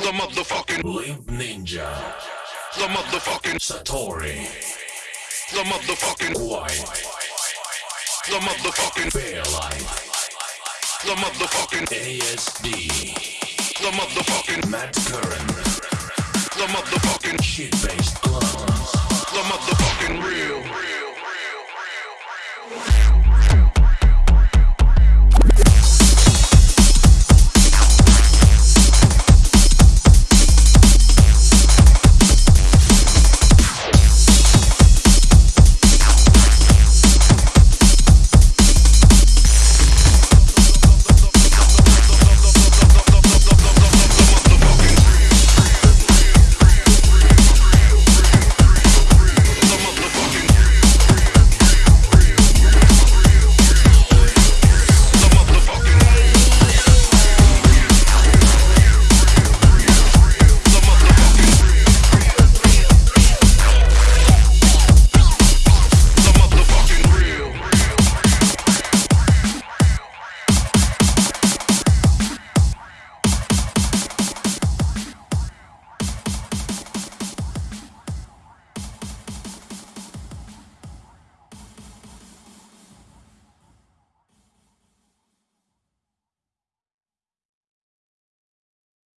The Limp Ninja, The motherfucking, Satori, the motherfucking, White, the motherfucking, Fairlight, the motherfucking, ASD, the motherfucking, Matt Curran, the motherfucking, Shit-Based Clones, the motherfucking real.